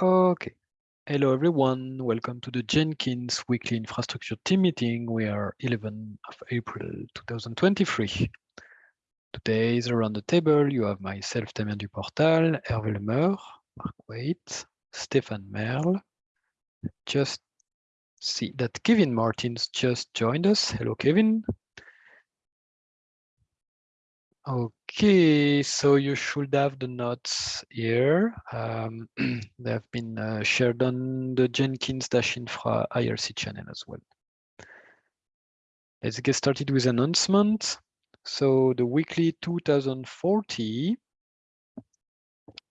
Okay. Hello, everyone. Welcome to the Jenkins weekly infrastructure team meeting. We are 11 of April 2023. Today is around the table. You have myself, Damien Duportal, Hervé Lemeur, Mark Waite, Stéphane Merle. Just see that Kevin Martens just joined us. Hello, Kevin. Okay, so you should have the notes here. Um, they have been uh, shared on the Jenkins-infra IRC channel as well. Let's get started with announcement. So the weekly 2040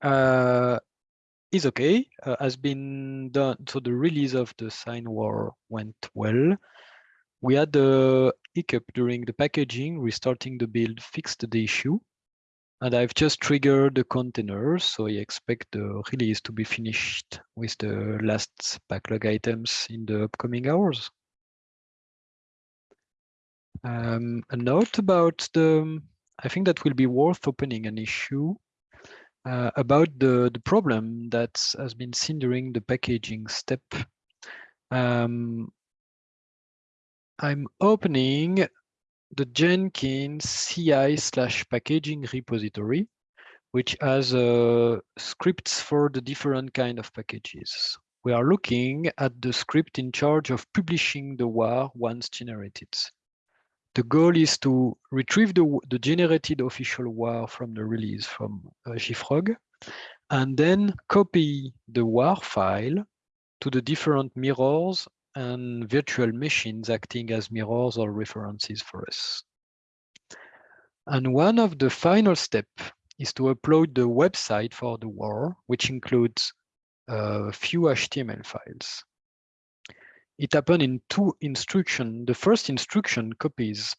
uh, is okay, uh, has been done. So the release of the sign war went well. We had the hiccup during the packaging, restarting the build fixed the issue. And I've just triggered the containers, so I expect the release to be finished with the last backlog items in the upcoming hours. Um, a note about the, I think that will be worth opening an issue uh, about the, the problem that has been seen during the packaging step. Um, I'm opening the Jenkins CI slash packaging repository, which has uh, scripts for the different kind of packages. We are looking at the script in charge of publishing the WAR once generated. The goal is to retrieve the, the generated official WAR from the release from uh, JFrog, and then copy the WAR file to the different mirrors and virtual machines acting as mirrors or references for us. And one of the final steps is to upload the website for the WAR, which includes a few HTML files. It happened in two instructions. The first instruction copies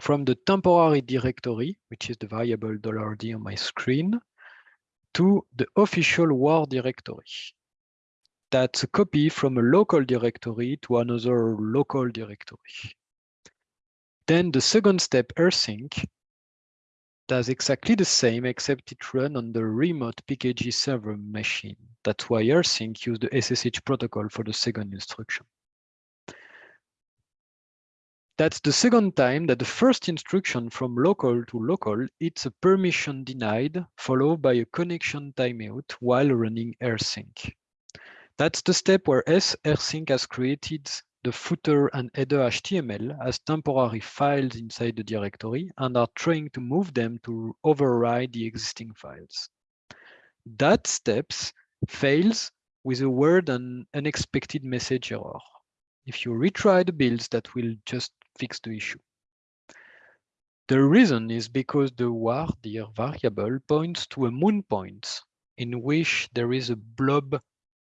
from the temporary directory, which is the variable $d on my screen, to the official WAR directory that's a copy from a local directory to another local directory. Then the second step, rsync, does exactly the same, except it runs on the remote PKG server machine. That's why rsync used the SSH protocol for the second instruction. That's the second time that the first instruction from local to local, it's a permission denied, followed by a connection timeout while running rsync. That's the step where rsync has created the footer and header HTML as temporary files inside the directory and are trying to move them to override the existing files. That steps fails with a weird and unexpected message error. If you retry the builds, that will just fix the issue. The reason is because the var dir variable points to a mount point in which there is a blob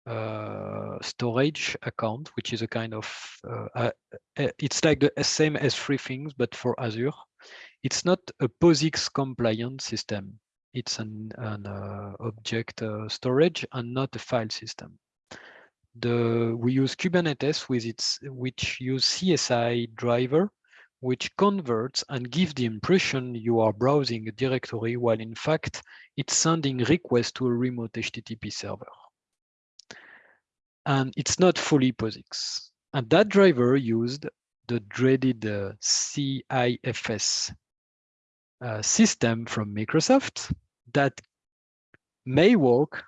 uh, storage account, which is a kind of, uh, uh, it's like the same S3 things, but for Azure. It's not a POSIX compliant system. It's an, an uh, object uh, storage and not a file system. The, we use Kubernetes with its, which use CSI driver, which converts and gives the impression you are browsing a directory while in fact it's sending requests to a remote HTTP server and it's not fully POSIX. And that driver used the dreaded uh, CIFS uh, system from Microsoft that may work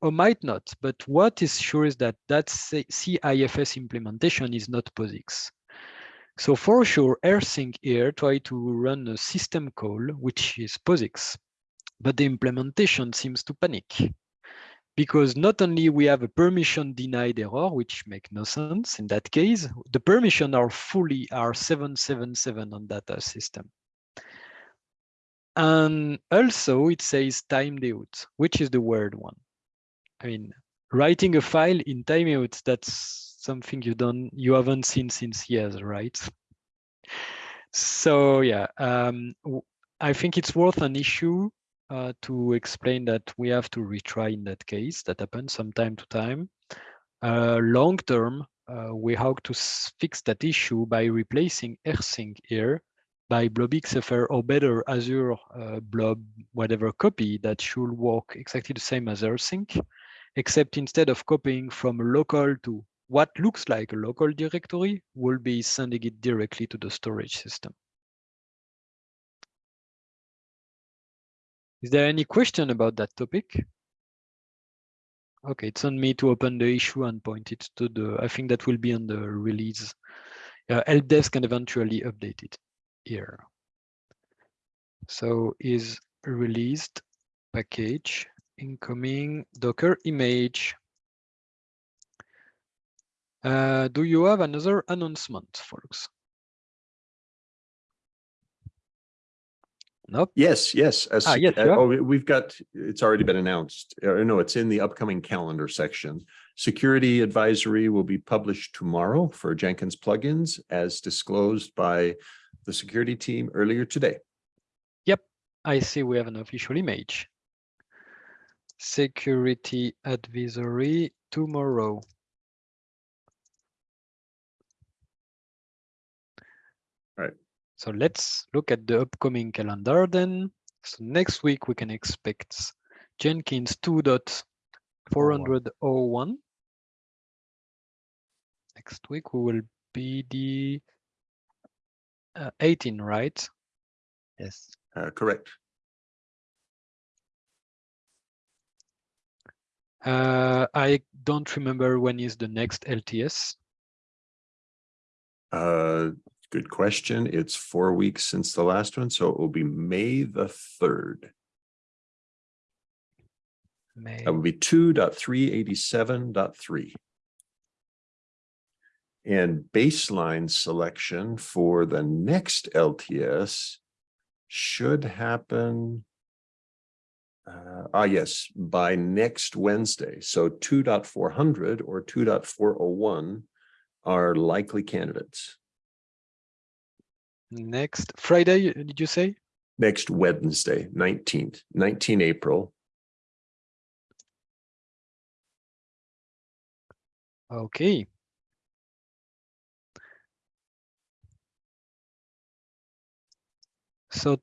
or might not. But what is sure is that that CIFS implementation is not POSIX. So for sure, rsync here try to run a system call, which is POSIX, but the implementation seems to panic because not only we have a permission denied error, which make no sense in that case, the permission are fully are 777 on data system. And also it says timed out, which is the word one. I mean, writing a file in timeout, that's something you don't you haven't seen since years, right? So yeah, um, I think it's worth an issue uh, to explain that we have to retry in that case. That happens from time to time. Uh, long term, uh, we hope to fix that issue by replacing rsync here by blobxfer or better Azure uh, blob, whatever copy that should work exactly the same as rsync. except instead of copying from local to what looks like a local directory, we'll be sending it directly to the storage system. Is there any question about that topic? Okay, it's on me to open the issue and point it to the, I think that will be on the release. Uh, help desk can eventually update it here. So is released package incoming Docker image. Uh, do you have another announcement, folks? Nope. Yes, yes. as Ah, yes, uh. Oh, we- we've got, it's already been announced. Uh, no, it's in the upcoming calendar section. Security advisory will be published tomorrow for Jenkins plugins as disclosed by the security team earlier today. Yep, I see we have an official image. Security advisory tomorrow. Right. So let's look at the upcoming calendar then. So next week we can expect Jenkins 2.401. Next week we will be the uh, 18, right? Yes. Uh, correct. Uh, I don't remember when is the next LTS. Good question. It's four weeks since the last one, so it will be May the third. May. That would be two dot three eighty-seven dot three. And baseline selection for the next LTS should happen. Uh, ah, yes, by next Wednesday. So two dot four hundred or two dot four oh one are likely candidates. Next Friday, did you say? Next Wednesday, nineteenth, nineteen April. Okay. So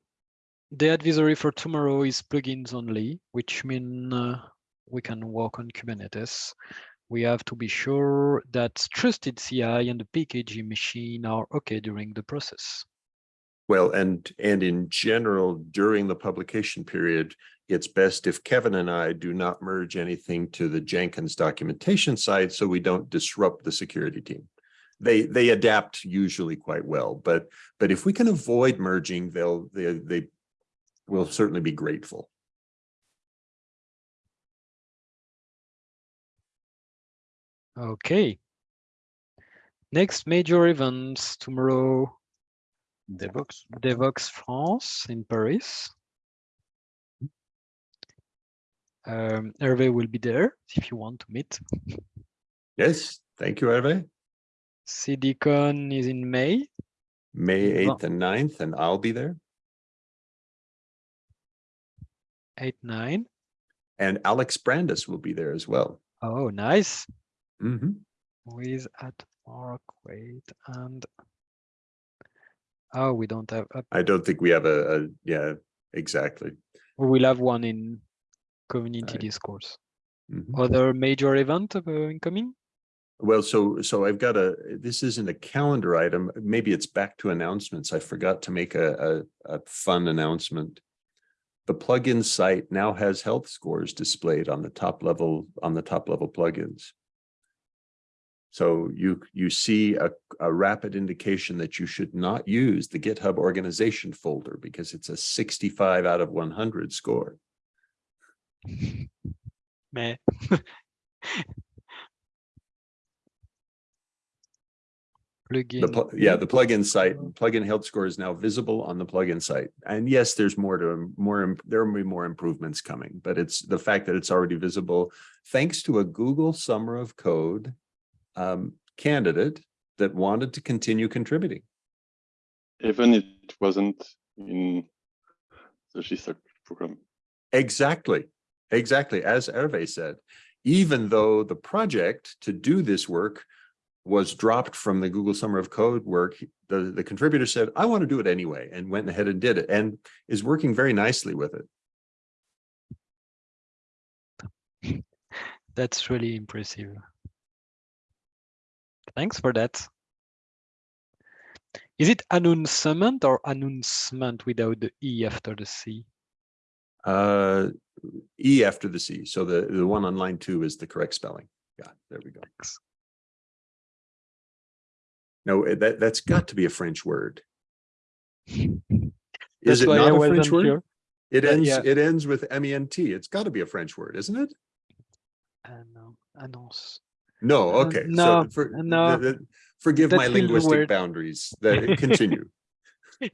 the advisory for tomorrow is plugins only, which mean uh, we can work on Kubernetes. We have to be sure that trusted CI and the PKG machine are okay during the process. Well, and, and in general, during the publication period, it's best if Kevin and I do not merge anything to the Jenkins documentation side, so we don't disrupt the security team. They, they adapt usually quite well, but, but if we can avoid merging, they'll, they, they will certainly be grateful. Okay. Next major events tomorrow, Devoxx. Devoxx France in Paris. Um, Hervé will be there if you want to meet. Yes, thank you, Hervé. CDCon is in May. May 8th and 9th, and I'll be there. 8, 9. And Alex Brandes will be there as well. Oh, nice. Mhm. Who is at work? Wait, and oh, we don't have. Up. I don't think we have a, a, yeah, exactly. We will have one in community Right. discourse. Mhm. Other major event uh, incoming? Well, so, so I've got a, this isn't a calendar item. Maybe it's back to announcements. I forgot to make a, a, a fun announcement. The plugin site now has health scores displayed on the top level, on the top level plugins. So you, you see a, a rapid indication that you should not use the GitHub organization folder because it's a sixty-five out of one hundred score. Meh. The, Plugin. pl- yeah, the plugin site, plugin health score is now visible on the plugin site. And yes, there's more to, more, there will be more improvements coming, but it's the fact that it's already visible thanks to a Google Summer of Code um, candidate that wanted to continue contributing. even it wasn't in the GSOC program. Exactly, exactly, as Hervé said. Even though the project to do this work was dropped from the Google Summer of Code work, the, the contributor said, I want to do it anyway, and went ahead and did it, and is working very nicely with it. That's really impressive. Thanks for that. Is it announcement or announcement without the E after the C? Uh, E after the C. So the, the one on line two is the correct spelling. Yeah, there we go. Thanks. No, eh, that, that's got to be a French word. Is it not a French word? sure. It Uh, ends, yeah. it ends with MENT. It's got to be a French word, isn't it? Annon- Annonce. No, Uh, okay. no, So for, no. the- the- forgive my linguistic boundaries. That continue.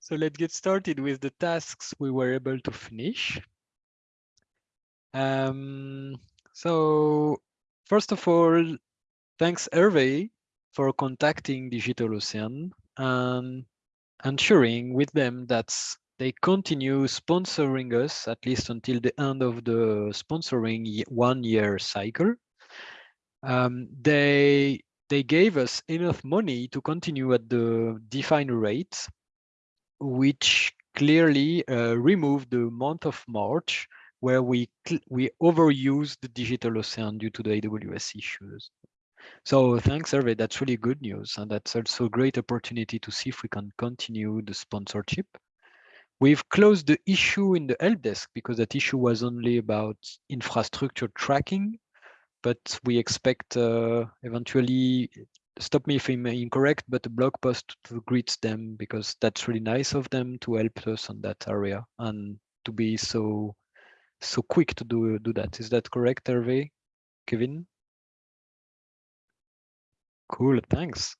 So let's get started with the tasks we were able to finish. Um, so first of all, thanks Hervé for contacting Digital Ocean and ensuring with them that they continue sponsoring us at least until the end of the sponsoring one year cycle. Um, they they gave us enough money to continue at the defined rate which clearly uh, removed the month of March, where we we overused the digital ocean due to the AWS issues. So thanks, Hervé. That's really good news, and that's also a great opportunity to see if we can continue the sponsorship. We've closed the issue in the help desk because that issue was only about infrastructure tracking, but we expect uh, eventually stop me if I'm incorrect, but a blog post to greet them because that's really nice of them to help us on that area and to be so so quick to do do that. Is that correct, Hervé? Kevin? Cool, thanks.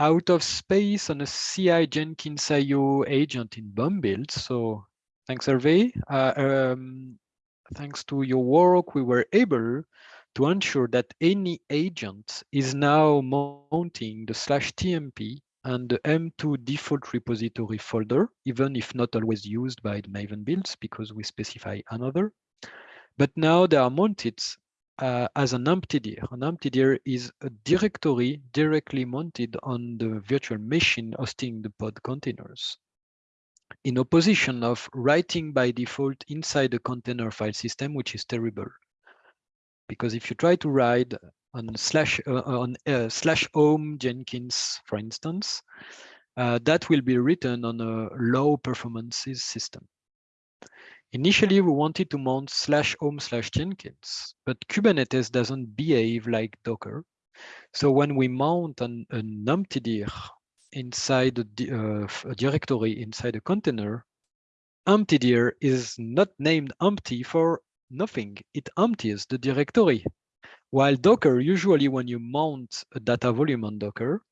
Out of space on a CI Jenkins IO agent in BOM build. So thanks, Hervé. Uh, um, thanks to your work, we were able to ensure that any agent is now mounting the slash TMP and the M2 default repository folder, even if not always used by the Maven builds because we specify another. But now they are mounted uh, as an empty dir. An empty dir is a directory directly mounted on the virtual machine hosting the pod containers. In opposition of writing by default inside the container file system, which is terrible because if you try to write on slash uh, on uh, slash home Jenkins, for instance, uh, that will be written on a low performances system. Initially, we wanted to mount slash home slash Jenkins, but Kubernetes doesn't behave like Docker. So when we mount an, an empty dir inside a, di- uh, a directory inside a container, empty dir is not named empty for nothing. It empties the directory. While Docker, usually when you mount a data volume on Docker,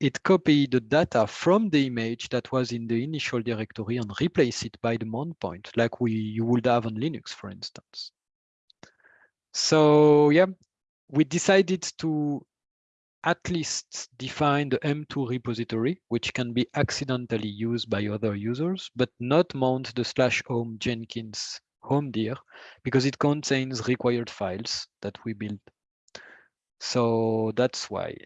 it copy the data from the image that was in the initial directory and replace it by the mount point, like we you would have on Linux, for instance. So yeah, we decided to at least define the M2 repository, which can be accidentally used by other users, but not mount the slash home Jenkins home dir because it contains required files that we build. So that's why.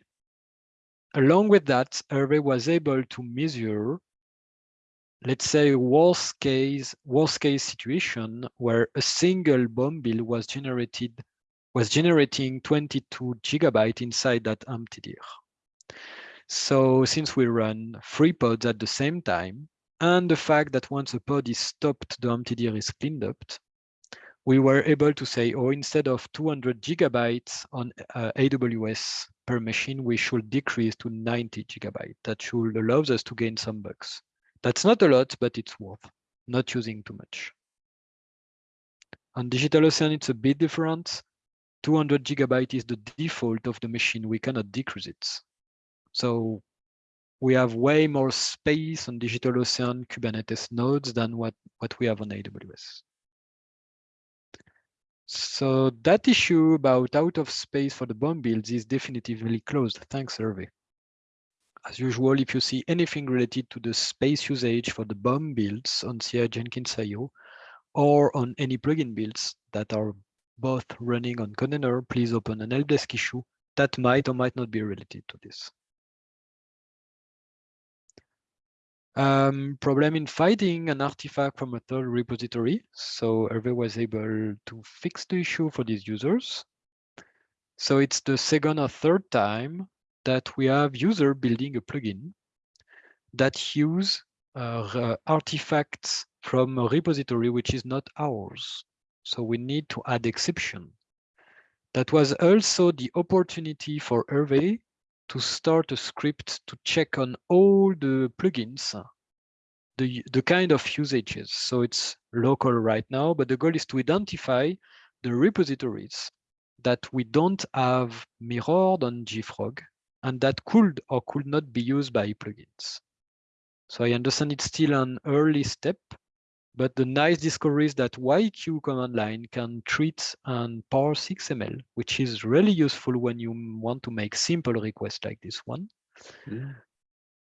Along with that, Hervé was able to measure, let's say, worst case worst case situation where a single BOM build was generated was generating 22 gigabyte inside that empty dir. So since we run three pods at the same time, and the fact that once a pod is stopped, the empty dir is cleaned up, we were able to say, oh, instead of 200 gigabytes on uh, AWS per machine, we should decrease to 90 gigabyte. That should allow us to gain some bucks. That's not a lot, but it's worth not using too much. On DigitalOcean, it's a bit different. 200 gigabyte is the default of the machine. We cannot decrease it. So we have way more space on DigitalOcean Kubernetes nodes than what, what we have on AWS. So that issue about out of space for the BOM builds is definitively closed. Thanks, Hervé. As usual, if you see anything related to the space usage for the BOM builds on CI Jenkins IO or on any plugin builds that are both running on container, please open an help desk issue that might or might not be related to this. Um, problem in finding an artifact from a third repository. So Hervé was able to fix the issue for these users. So it's the second or third time that we have user building a plugin that use uh, artifacts from a repository which is not ours. So we need to add exception. That was also the opportunity for Hervé to start a script to check on all the plugins, the, the kind of usages. So it's local right now, but the goal is to identify the repositories that we don't have mirrored on JFrog and that could or could not be used by plugins. So I understand it's still an early step, but the nice discovery is that YQ command line can treat and parse XML, which is really useful when you want to make simple requests like this one. Yeah.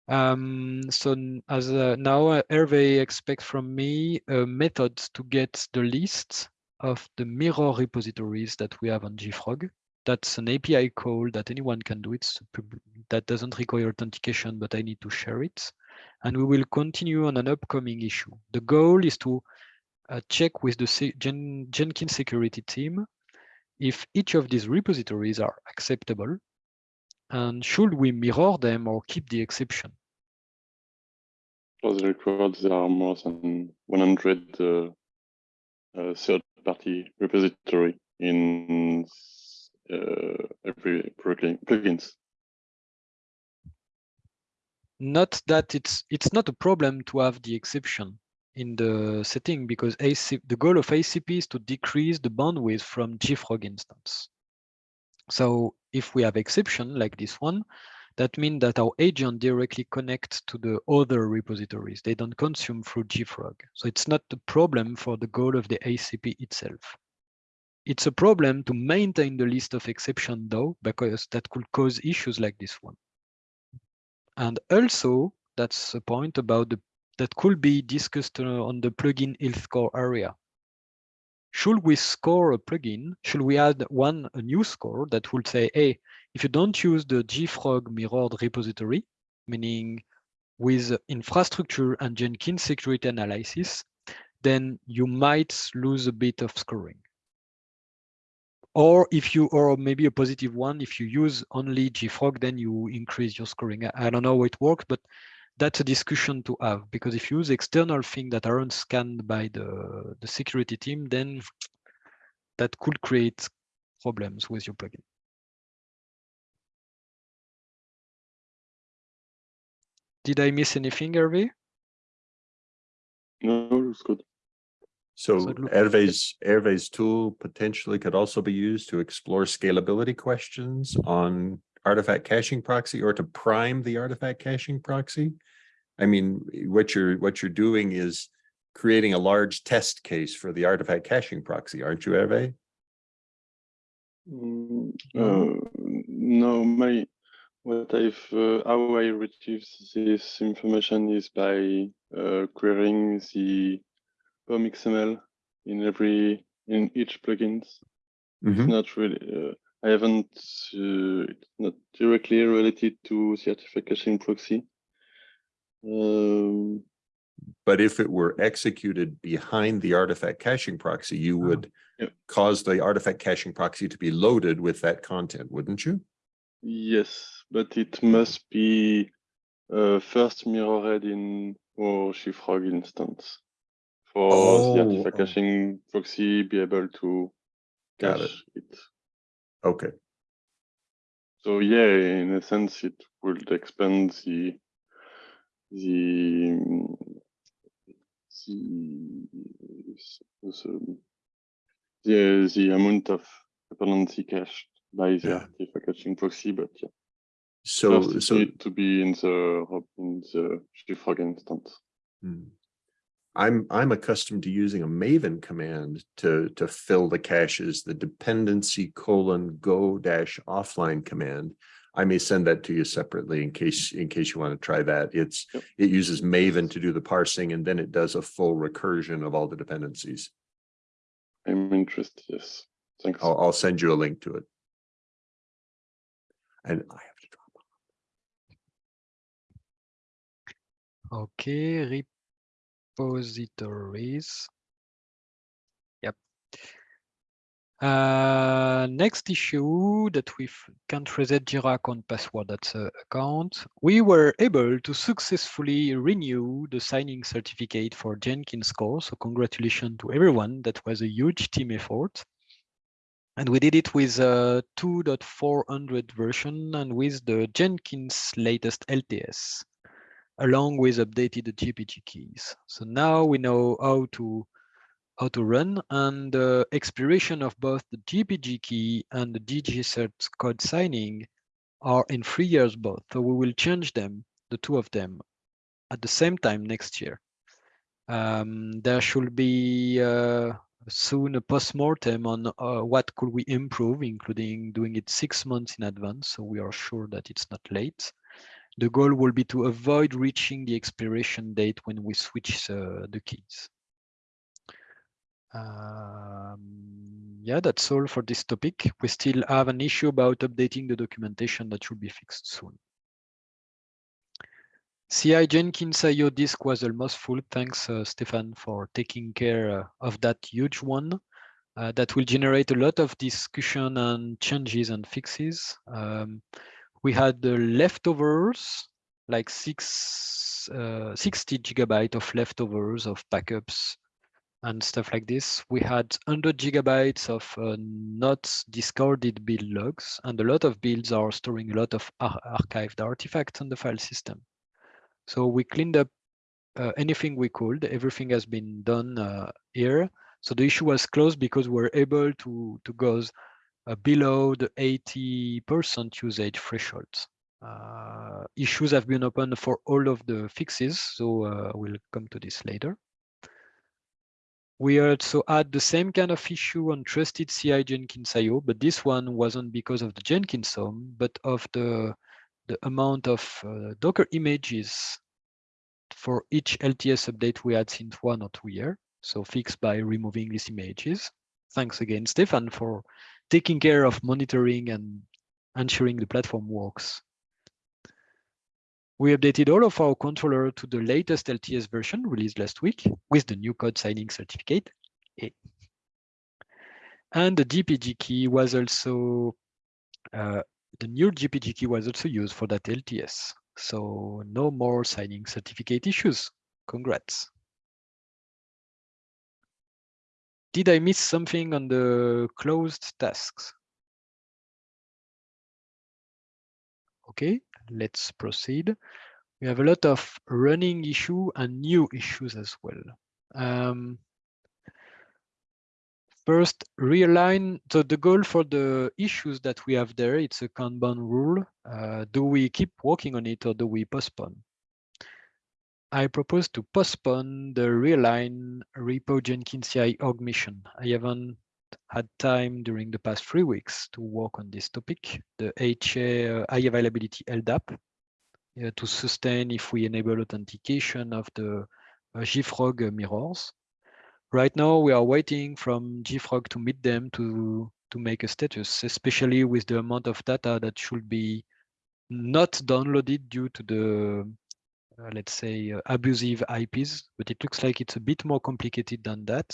Um, so as uh, now uh, Hervé expects from me a method to get the list of the mirror repositories that we have on JFrog. That's an API call that anyone can do. It's that doesn't require authentication, but I need to share it. And we will continue on an upcoming issue. The goal is to uh, check with the Jen- Jenkins security team if each of these repositories are acceptable and should we mirror them or keep the exception? For the record, there are more than 100 uh, uh, third-party repository in uh, every plugin, plugins. Not that it's it's not a problem to have the exception in the setting because AC, the goal of ACP is to decrease the bandwidth from JFrog instance. So if we have exception like this one, that means that our agent directly connects to the other repositories. They don't consume through JFrog. So it's not the problem for the goal of the ACP itself. It's a problem to maintain the list of exception though, because that could cause issues like this one. And also, that's a point about the that could be discussed uh, on the plugin health score area. Should we score a plugin? Should we add one a new score that would say, hey, if you don't use the JFrog mirrored repository, meaning with infrastructure and Jenkins security analysis, then you might lose a bit of scoring. Or if you, or maybe a positive one, if you use only JFrog, then you increase your scoring. I- don't know how it works, but that's a discussion to have because if you use external things that aren't scanned by the, the security team, then that could create problems with your plugin. Did I miss anything, Hervé? No, it's good. So So it Hervé's, Hervé's tool potentially could also be used to explore scalability questions on artifact caching proxy or to prime the artifact caching proxy. I mean, what you're, what you're doing is creating a large test case for the artifact caching proxy, aren't you, Hervé? Mm, uh, no, my what I've uh, how I retrieve this information is by uh, querying the POM XML in every in each plugins. It's Mhm. not really. Uh, I haven't. Uh, it's not directly related to the artifact caching proxy. Um, But if it were executed behind the artifact caching proxy, you Oh, would yep. cause the artifact caching proxy to be loaded with that content, wouldn't you? yes, but it must be uh, first mirrored in our JFrog instance for Oh, the artifact oh. caching proxy be able to Got it. cache it. Okay, So yeah, in a sense, it would expand the the mm, the the, the amount of dependency cached by the Yeah. artifact caching proxy, but yeah, so, first so. need to be in the in the instance. I'm, I'm accustomed to using a Maven command to, to fill the caches, the dependency colon go dash offline command. I may send that to you separately in case, in case you want to try that. It's, Yep. it uses Maven to do the parsing and then it does a full recursion of all the dependencies. I'm interested. Yes, thanks. I'll, I'll send you a link to it. And I have to drop. off. Okay, repositories. Yep. Uh, next issue that we can't reset Jira account password that's a account. We were able to successfully renew the signing certificate for Jenkins core. So congratulations to everyone. That was a huge team effort. And we did it with a 2.400 version and with the Jenkins latest LTS, along with updated GPG keys. So now we know how to how to run and the expiration of both the GPG key and the DigiCert code signing are in three years both. So we will change them, the two of them, at the same time next year. Um, there should be uh, soon a post-mortem on uh, what could we improve, including doing it six months in advance, so we are sure that it's not late. The goal will be to avoid reaching the expiration date when we switch uh, the keys. Um, yeah, that's all for this topic. We still have an issue about updating the documentation that should be fixed soon. CI Jenkins IO disk was almost full. Thanks, uh, Stefan, for taking care uh, of that huge one. Uh, that will generate a lot of discussion and changes and fixes. Um, we had the leftovers, like six, uh, 60 gigabyte of leftovers of backups and stuff like this. We had 100 gigabytes of uh, not discarded build logs, and a lot of builds are storing a lot of ar archived artifacts on the file system. So we cleaned up uh, anything we could. Everything has been done uh, here. So the issue was closed because we're able to, to go below the 80% usage threshold. Uh, issues have been opened for all of the fixes, so uh, we'll come to this later. We also had the same kind of issue on trusted CI Jenkins IO, but this one wasn't because of the Jenkins home, but of the, the amount of uh, Docker images for each LTS update we had since one or two years. So fixed by removing these images. Thanks again, Stefan, for taking care of monitoring and ensuring the platform works. We updated all of our controller to the latest LTS version released last week with the new code signing certificate. And the GPG key was also, uh, the new GPG key was also used for that LTS. So no more signing certificate issues. Congrats. Did I miss something on the closed tasks? Okay, let's proceed. We have a lot of running issue and new issues as well. Um, first, realign. So the goal for the issues that we have there, it's a Kanban rule. Uh, do we keep working on it or do we postpone? I propose to postpone the realign repo Jenkins CI org mission. I haven't had time during the past three weeks to work on this topic, the HA high availability LDAP, uh, to sustain if we enable authentication of the uh, mirrors. Right now, we are waiting from JFrog to meet them to, to make a status, especially with the amount of data that should be not downloaded due to the, let's say, uh, abusive IPs, but it looks like it's a bit more complicated than that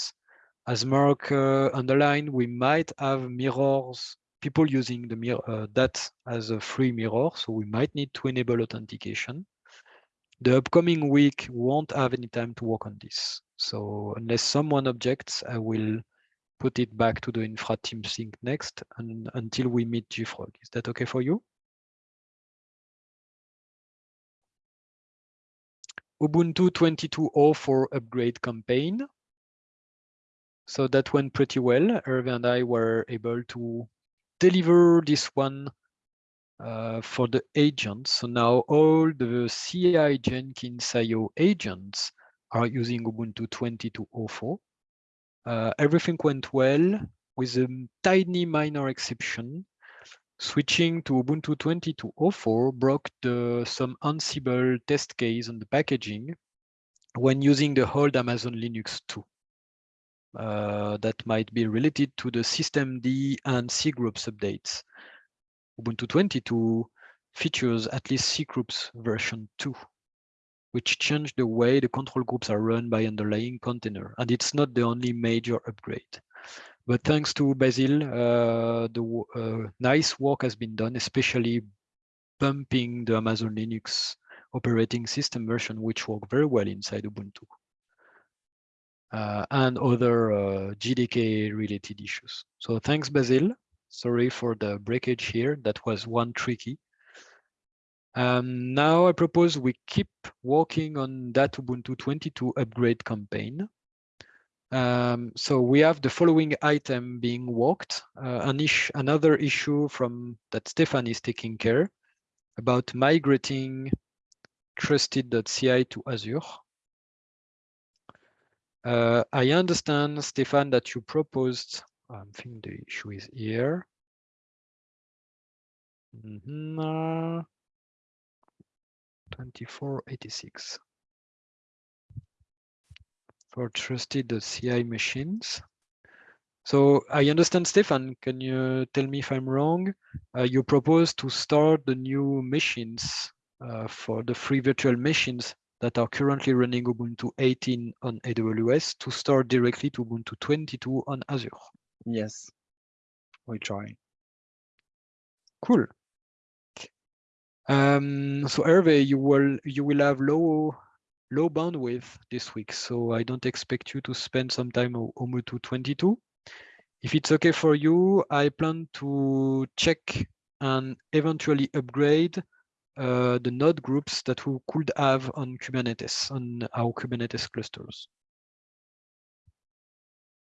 as Mark uh, underlined, we might have mirrors, people using the mirror, uh, that as a free mirror, so we might need to enable authentication. The upcoming week won't have any time to work on this. So unless someone objects, I will put it back to the infra team sync next and until we meet JFrog. Is that okay for you? Ubuntu 22.04 upgrade campaign. So that went pretty well. Hervé and I were able to deliver this one uh, for the agents. So now all the CI Jenkins IO agents are using Ubuntu 22.04. Uh, everything went well with a tiny minor exception. Switching to Ubuntu 22.04 broke the, some Ansible test case on the packaging when using the old Amazon Linux 2 uh, that might be related to the systemd and cgroups updates. Ubuntu 22 features at least cgroups version 2, which change the way the control groups are run by underlying container. And it's not the only major upgrade. But thanks to Basil, uh, the uh, nice work has been done, especially bumping the Amazon Linux operating system version, which work very well inside Ubuntu. Uh, and other uh, JDK related issues. So thanks, Basil. Sorry for the breakage here. That was one tricky. Um, now I propose we keep working on that Ubuntu 22 upgrade campaign. Um, so we have the following item being worked, uh, an ish, another issue from that Stefan is taking care about migrating trusted.ci to Azure. Uh, I understand, Stefan, that you proposed, I think the issue is here. Mm -hmm. 2486 for trusted CI machines. So I understand, Stefan, can you tell me if I'm wrong? Uh, you propose to start the new machines uh, for the free virtual machines that are currently running Ubuntu 18 on AWS to start directly to Ubuntu 22 on Azure. Yes, we try. Cool. Um, so Hervé, you will you will have low low bandwidth this week, so I don't expect you to spend some time on Ubuntu 22. If it's okay for you, I plan to check and eventually upgrade uh, the node groups that we could have on Kubernetes, on our Kubernetes clusters.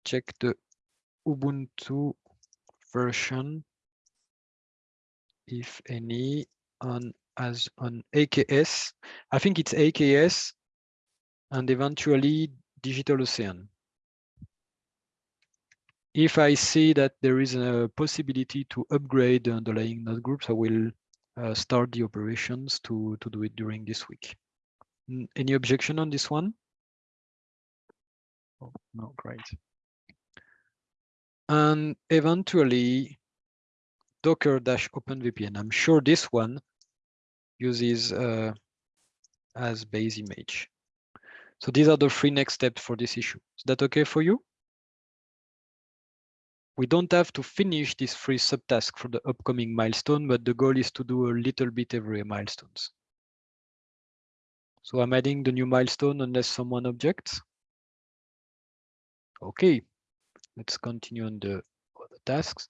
Check the Ubuntu version, if any, on as on AKS. I think it's AKS and eventually DigitalOcean. If I see that there is a possibility to upgrade the underlying node groups, I will uh, start the operations to, to do it during this week. Any objection on this one? Oh, no, great. And eventually docker-openvpn. I'm sure this one uses uh, as base image. So these are the three next steps for this issue. Is that okay for you? We don't have to finish this three subtask for the upcoming milestone, but the goal is to do a little bit every milestones. So I'm adding the new milestone unless someone objects. Okay, let's continue on the other tasks.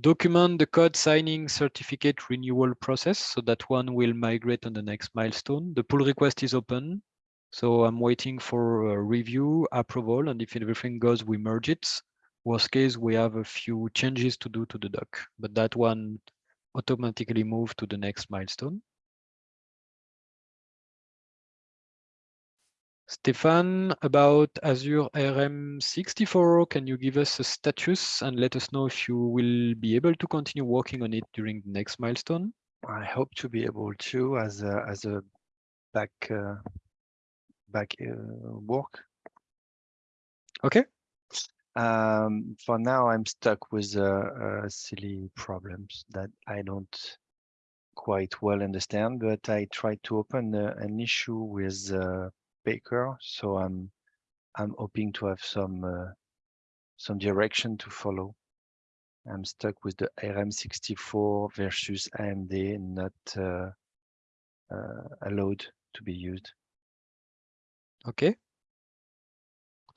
Document the code signing certificate renewal process so that one will migrate on the next milestone. The pull request is open. So I'm waiting for review, approval, and if everything goes, we merge it. Worst case, we have a few changes to do to the doc, but that one automatically move to the next milestone. Stefan, about Azure ARM64, can you give us a status and let us know if you will be able to continue working on it during the next milestone? I hope to be able to as a as a back uh, back uh, work. Okay. Um, for now, I'm stuck with uh, uh, silly problems that I don't quite well understand, but I tried to open uh, an issue with uh, Packer, so I'm I'm hoping to have some uh, some direction to follow. I'm stuck with the ARM64 versus AMD not uh, uh, allowed to be used. Okay.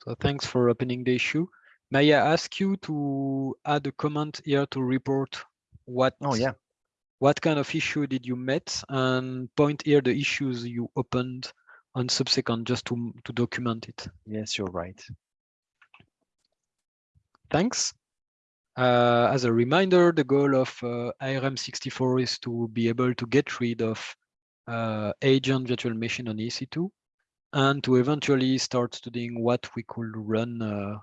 So thanks for opening the issue. May I ask you to add a comment here to report what Oh yeah, what kind of issue did you met and point here the issues you opened on subsequent just to, to document it. yes, you're right. Thanks. Uh, as a reminder, the goal of uh, ARM64 is to be able to get rid of uh, agent virtual machine on EC2 and to eventually start doing what we could run uh,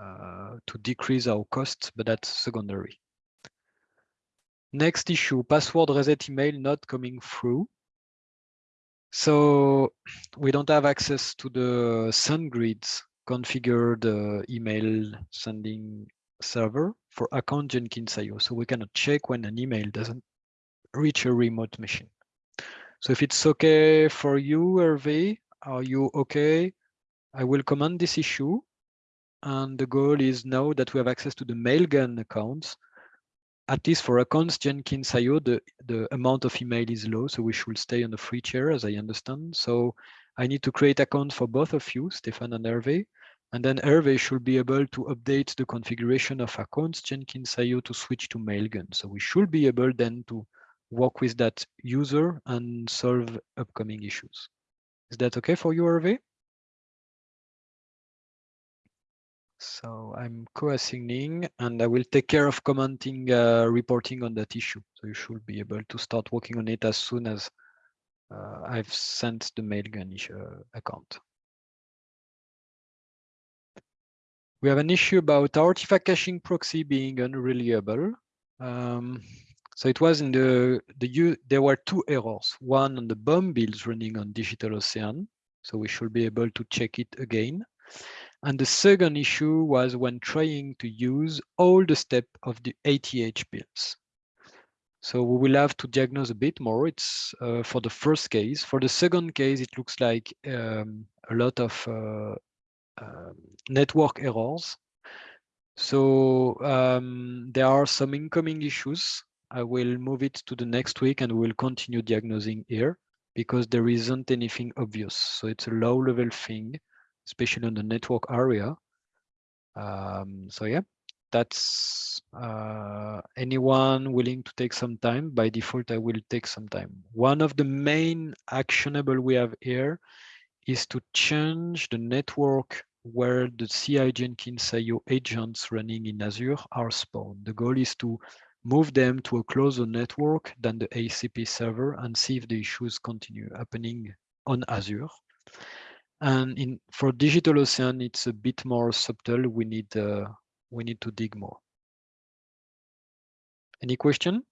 uh, to decrease our costs, but that's secondary. Next issue, password reset email not coming through. So we don't have access to the SendGrid's configured uh, email sending server for account Jenkins. So we cannot check when an email doesn't reach a remote machine. So if it's okay for you, Hervé, are you okay? I will comment this issue. And the goal is now that we have access to the Mailgun accounts, at least for accounts Jenkins the, the amount of email is low, so we should stay on the free chair as I understand. So I need to create accounts for both of you, Stefan and Hervé. And then Hervé should be able to update the configuration of accounts Jenkins to switch to Mailgun. So we should be able then to work with that user and solve upcoming issues. Is that okay for you, Hervé? So I'm co-assigning and I will take care of commenting, uh, reporting on that issue. So you should be able to start working on it as soon as uh, I've sent the Mailgun uh, account. We have an issue about artifact caching proxy being unreliable. Um, so it was in the, the there were two errors. One on the BOM builds running on Digital Ocean. So we should be able to check it again. And the second issue was when trying to use all the step of the ATH builds. So we will have to diagnose a bit more. It's uh, for the first case. For the second case, it looks like um, a lot of uh, um, network errors. So um, there are some incoming issues. I will move it to the next week and we'll continue diagnosing here because there isn't anything obvious. So it's a low level thing, especially on the network area. Um, so yeah, that's uh, anyone willing to take some time. By default, I will take some time. One of the main actionable we have here is to change the network where the CI Jenkins IO agents running in Azure are spawned. The goal is to move them to a closer network than the ACP server and see if the issues continue happening on Azure. And in for DigitalOcean, it's a bit more subtle. We need uh, we need to dig more. Any question?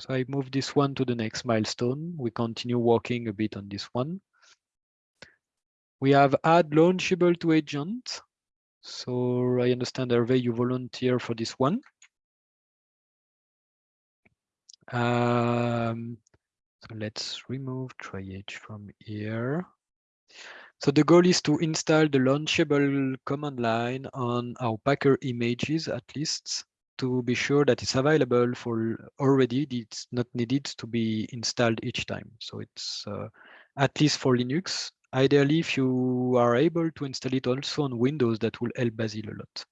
So I move this one to the next milestone. We continue working a bit on this one. We have add launchable to agent. So I understand Hervé, you volunteer for this one. Um, so let's remove triage from here. So the goal is to install the launchable command line on our Packer images at least to be sure that it's available for already. It's not needed to be installed each time. So it's uh, at least for Linux. Ideally, if you are able to install it also on Windows, that will help Basil a lot.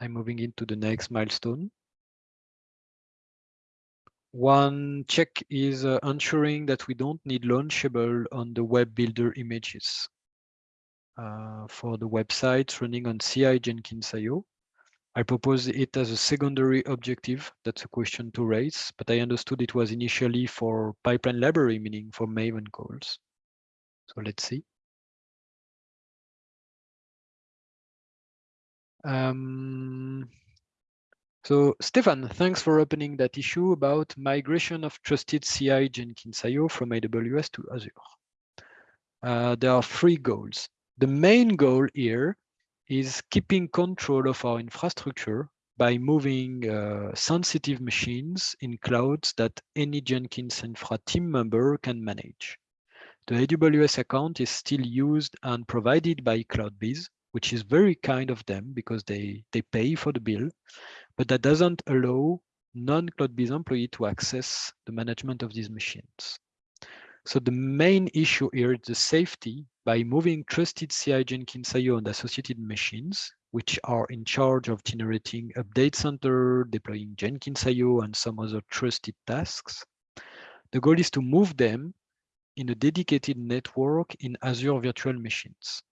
I'm moving into the next milestone. One check is uh, ensuring that we don't need launchable on the web builder images. Uh, for the websites running on CI Jenkins IO. I propose it as a secondary objective. That's a question to raise, but I understood it was initially for pipeline library, meaning for Maven calls. So let's see. Um, so Stefan, thanks for opening that issue about migration of trusted CI Jenkins IO from AWS to Azure. Uh, there are three goals. The main goal here is keeping control of our infrastructure by moving uh, sensitive machines in clouds that any Jenkins Infra team member can manage. The AWS account is still used and provided by CloudBees, which is very kind of them because they, they pay for the bill, but that doesn't allow non-CloudBees employee to access the management of these machines. So the main issue here is the safety by moving trusted CI Jenkins IO and associated machines, which are in charge of generating update center, deploying Jenkins IO and some other trusted tasks. The goal is to move them in a dedicated network in Azure virtual machines.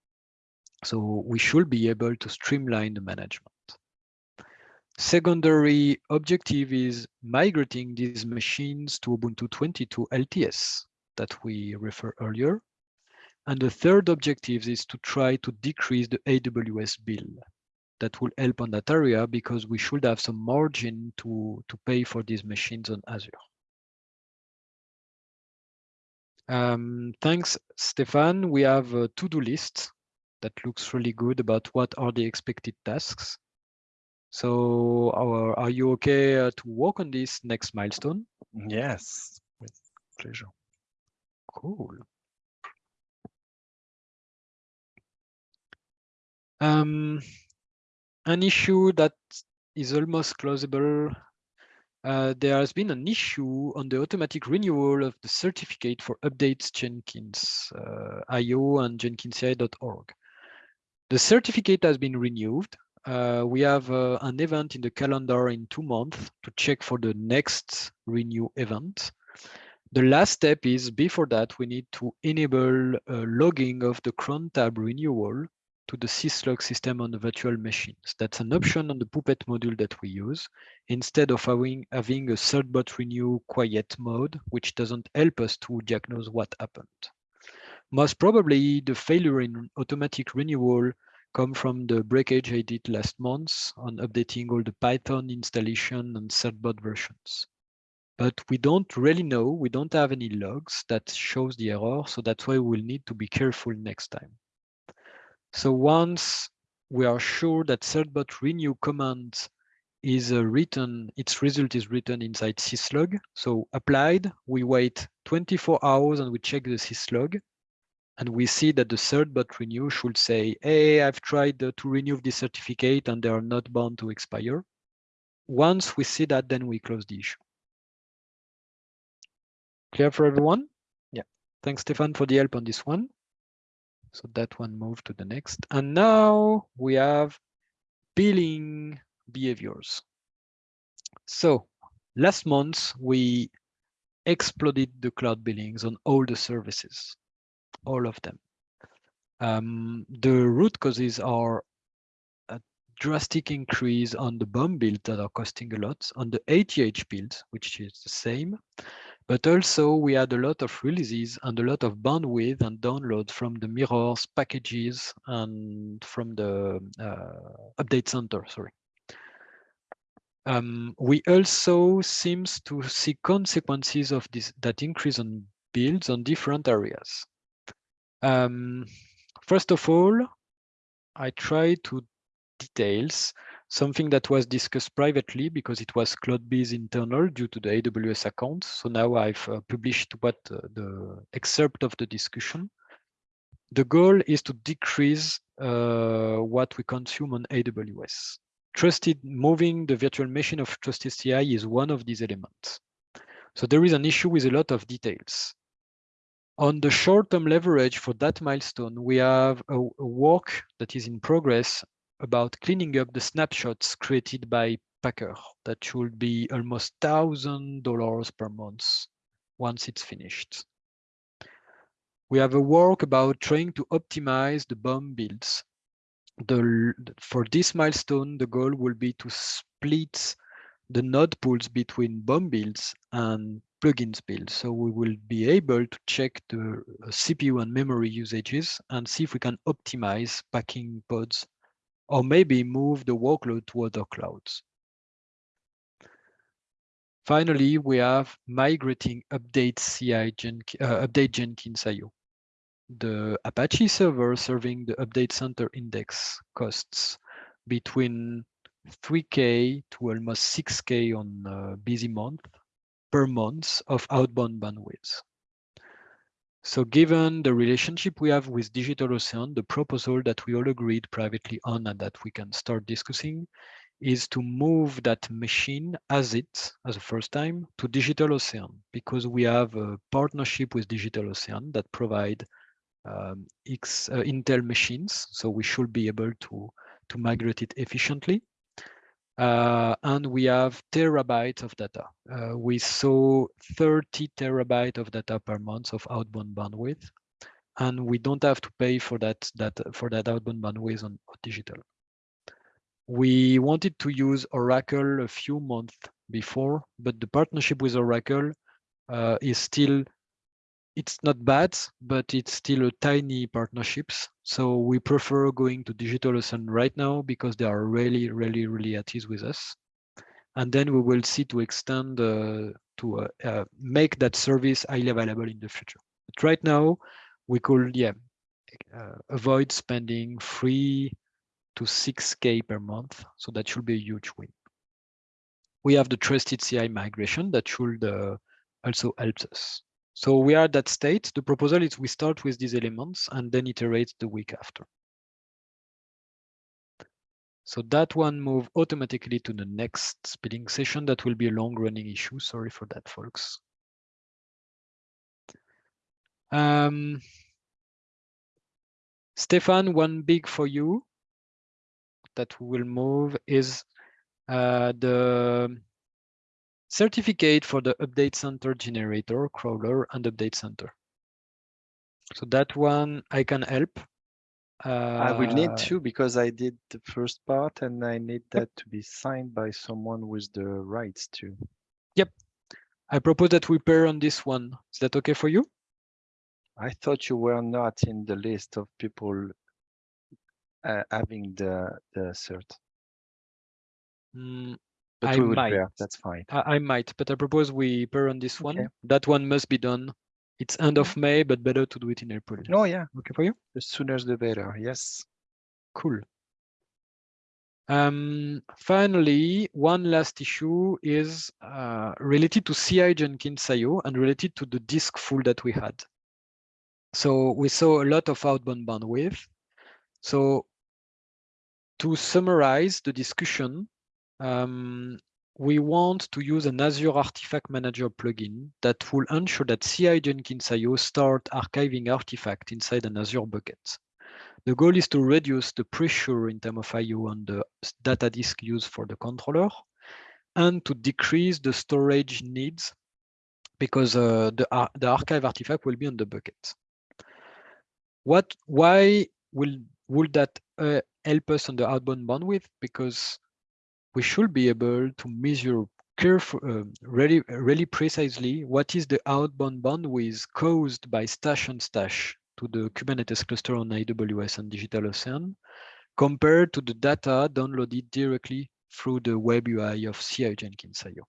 So we should be able to streamline the management. Secondary objective is migrating these machines to Ubuntu 22 LTS that we referred earlier. And the third objective is to try to decrease the AWS bill. That will help on that area because we should have some margin to, to pay for these machines on Azure. Um, thanks, Stefan. We have a to-do list that looks really good about what are the expected tasks. So are, are you okay uh, to work on this next milestone? Yes, with pleasure. Cool. Um, an issue that is almost closable. Uh, there has been an issue on the automatic renewal of the certificate for updates Jenkins uh, IO and jenkins-ci.org. The certificate has been renewed. Uh, we have uh, an event in the calendar in two months to check for the next renew event. The last step is before that, we need to enable logging of the cron tab renewal to the syslog system on the virtual machines. That's an option on the Puppet module that we use instead of having, having a certbot renew quiet mode, which doesn't help us to diagnose what happened. Most probably the failure in automatic renewal come from the breakage I did last month on updating all the Python installation and certbot versions. But we don't really know, we don't have any logs that shows the error, so that's why we'll need to be careful next time. So once we are sure that certbot renew command is uh, written, its result is written inside syslog. So applied, we wait 24 hours and we check the syslog. And we see that the certbot renew should say, hey, I've tried uh, to renew the certificate and they are not bound to expire. Once we see that, then we close the issue. Clear for everyone? Yeah. Thanks, Stefan, for the help on this one. So that one moved to the next. And now we have billing behaviors. So last month, we exploded the cloud billings on all the services, all of them. Um, the root causes are a drastic increase on the BOM build that are costing a lot, on the ATH build, which is the same, but also we had a lot of releases and a lot of bandwidth and download from the mirrors packages and from the uh, update center, sorry. Um, we also seems to see consequences of this that increase on builds on different areas. Um, first of all, I try to details something that was discussed privately because it was CloudBees internal due to the AWS account. So now I've uh, published what uh, the excerpt of the discussion. The goal is to decrease uh, what we consume on AWS. Trusted moving the virtual machine of Trusted CI is one of these elements. So there is an issue with a lot of details. On the short-term leverage for that milestone, we have a, a work that is in progress about cleaning up the snapshots created by Packer. That should be almost thousand dollars per month once it's finished. We have a work about trying to optimize the BOM builds. The, for this milestone, the goal will be to split the node pools between BOM builds and plugins build. So we will be able to check the CPU and memory usages and see if we can optimize packing pods or maybe move the workload to other clouds. Finally, we have migrating update CI uh, update Jenkins IO. The Apache server serving the update center index costs between 3K to almost 6K on a busy month per month of outbound bandwidth. So given the relationship we have with DigitalOcean, the proposal that we all agreed privately on and that we can start discussing is to move that machine as it, as a first time, to DigitalOcean, because we have a partnership with DigitalOcean that provide um, X, uh, Intel machines, so we should be able to, to migrate it efficiently. Uh, and we have terabytes of data. Uh, we saw 30 terabytes of data per month of outbound bandwidth, and we don't have to pay for that, that for that outbound bandwidth on, on digital. We wanted to use Oracle a few months before, but the partnership with Oracle uh, is still it's not bad, but it's still a tiny partnerships. So we prefer going to DigitalOcean right now because they are really, really, really at ease with us. And then we will see to extend uh, to uh, uh, make that service highly available in the future. But right now, we could, yeah, uh, avoid spending free to 6K per month. So that should be a huge win. We have the trusted CI migration that should uh, also help us. So we are at that state. The proposal is we start with these elements and then iterate the week after. So that one move automatically to the next speeding session. That will be a long running issue. Sorry for that, folks. Um, Stefan, one big for you that we will move is uh, the certificate for the update center generator, crawler, and update center. So that one I can help. I will need Uh, to because I did the first part and I need that to be signed by someone with the rights to. Yep. I propose that we pair on this one. Is that okay for you? I thought you were not in the list of people uh, having the the cert, Mm, but I we will might. pair. That's fine. I, I might, but I propose we pair on this Okay. one. That one must be done. It's end of May, but better to do it in April. Oh yeah, Okay for you? the sooner the better. Yes. Cool. Um, finally, one last issue is uh, related to CI Jenkins IO and related to the disk full that we had. So we saw a lot of outbound bandwidth. So to summarize the discussion, um, we want to use an Azure Artifact Manager plugin that will ensure that CI Jenkins IO start archiving artifact inside an Azure bucket. The goal is to reduce the pressure in terms of IO on the data disk used for the controller and to decrease the storage needs because uh, the, the archive artifact will be on the bucket. What, why will, would that uh, help us on the outbound bandwidth? Because we should be able to measure careful, uh, really, really precisely what is the outbound bandwidth caused by stash and stash to the Kubernetes cluster on AWS and DigitalOcean compared to the data downloaded directly through the web UI of CI Jenkins IO.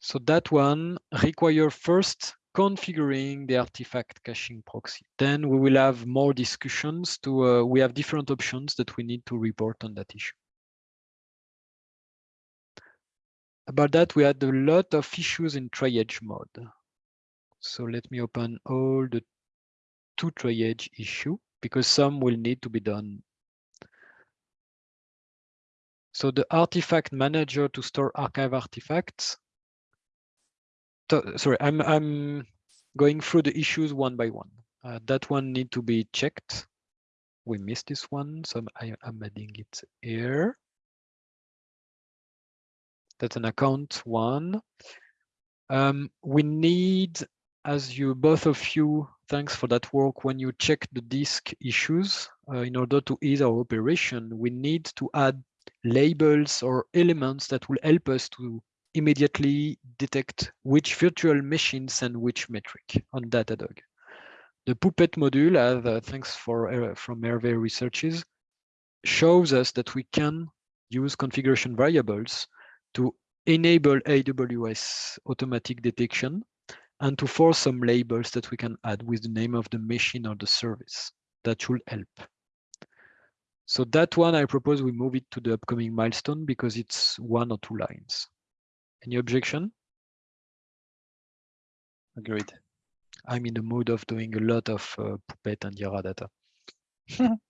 So that one require first configuring the artifact caching proxy. Then we will have more discussions to, uh, we have different options that we need to report on that issue. About that, we had a lot of issues in triage mode. So let me open all the two triage issue because some will need to be done. So the artifact manager to store archive artifacts. So- Sorry, I'm I'm going through the issues one by one. Uh, that one need to be checked. We missed this one, so I am adding it here. That's an account one. Um, we need, as you both of you, thanks for that work. When you check the disk issues, uh, in order to ease our operation, we need to add labels or elements that will help us to immediately detect which virtual machines and which metric on Datadog. The Puppet module, uh, thanks for uh, from Hervé researches, shows us that we can use configuration variables to enable AWS automatic detection and to force some labels that we can add with the name of the machine or the service. That should help. So that one, I propose we move it to the upcoming milestone because it's one or two lines. Any objection? Agreed. I'm in the mood of doing a lot of uh, Puppet and Hiera data.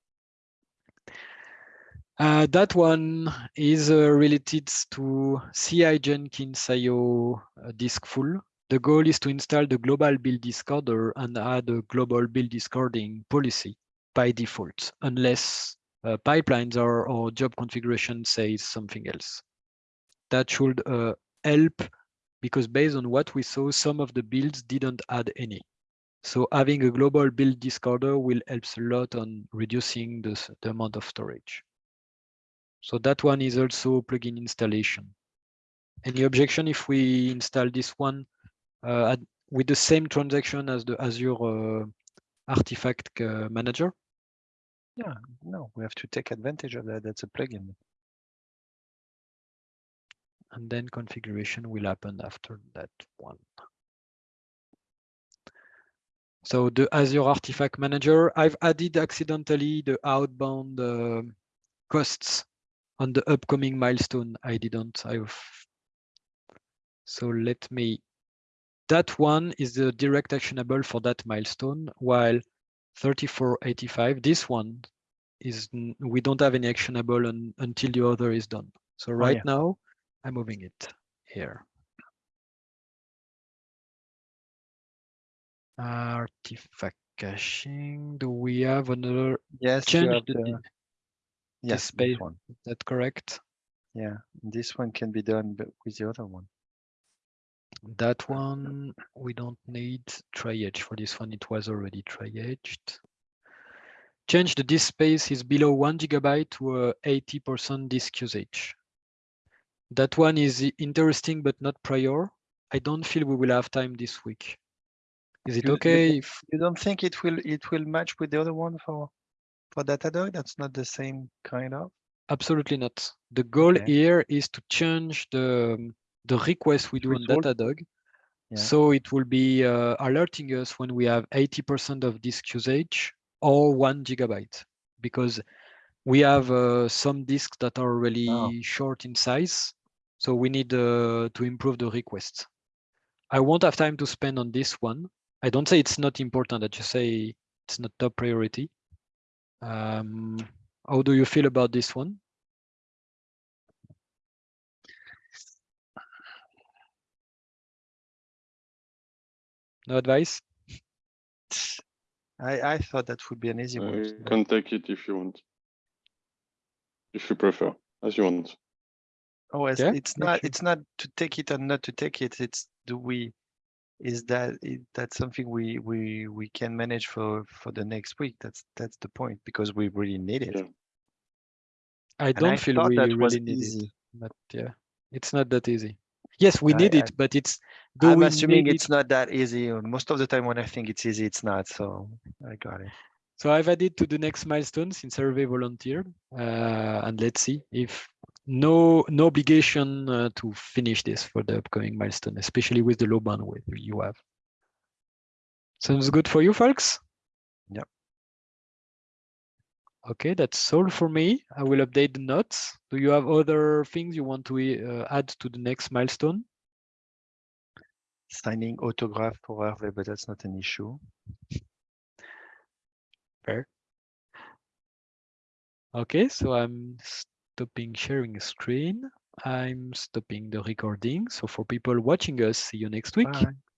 Uh, that one is uh, related to CI Jenkins IO uh, disk full. The goal is to install the global build discarder and add a global build discarding policy by default, unless uh, pipelines or, or job configuration says something else. That should uh, help because based on what we saw, some of the builds didn't add any. So having a global build discarder will help a lot on reducing the, the amount of storage. So that one is also plugin installation. Any objection if we install this one uh, at, with the same transaction as the Azure uh, Artifact uh, Manager? Yeah, no, we have to take advantage of that. That's a plugin. And then configuration will happen after that one. So the Azure Artifact Manager, I've added accidentally the outbound um, costs on the upcoming milestone. I didn't. I've so let me. That one is the direct actionable for that milestone, while 3485, this one is we don't have any actionable un, until the other is done. So right yeah. now, I'm moving it here. Artifact caching. Do we have another Yes, you have the, the, yes, space. one. is that correct? Yeah, this one can be done but with the other one. That one, we don't need triage for this one. It was already triaged. Change the disk space is below one gigabyte to uh, a 80% disk usage. That one is interesting, but not prior. I don't feel we will have time this week. Is it You- you okay if, You don't think it will it will match with the other one for for Datadog? That's not the same kind of. absolutely not. The goal Okay. here is to change the, the request we do on Result. Datadog. Yeah. So it will be uh, alerting us when we have 80% of disk usage or one gigabyte, because we have uh, some disks that are really Oh. short in size. So we need uh, to improve the request. I won't have time to spend on this one. I don't say it's not important. I just say it's not top priority. Um, how do you feel about this one? No advice? I I thought that would be an easy one. You can take it if you want. If you prefer, as you want. Oh, it's, Yeah, it's not okay. it's not to take it or not to take it. It's do we is that is that something we we we can manage for for the next week? That's that's the point because we really need it. Yeah. I don't I feel we that really need it, but yeah, it's not that easy. Yes, we I- need I- it, but it's do I'm we assuming it's it? not that easy. Most of the time when I think it's easy, it's not. So I got it. So I've added to the next milestone since Hervé volunteered, uh, and let's see if no no obligation uh, to finish this for the upcoming milestone, especially with the low bandwidth you have. Sounds good for you, folks? Yeah. Okay, that's all for me. I will update the notes. Do you have other things you want to uh, add to the next milestone? Signing autograph for Hervé, but that's not an issue. Fair. Okay, so I'm stopping sharing screen. I'm stopping the recording. So for people watching us, see you next week. Bye.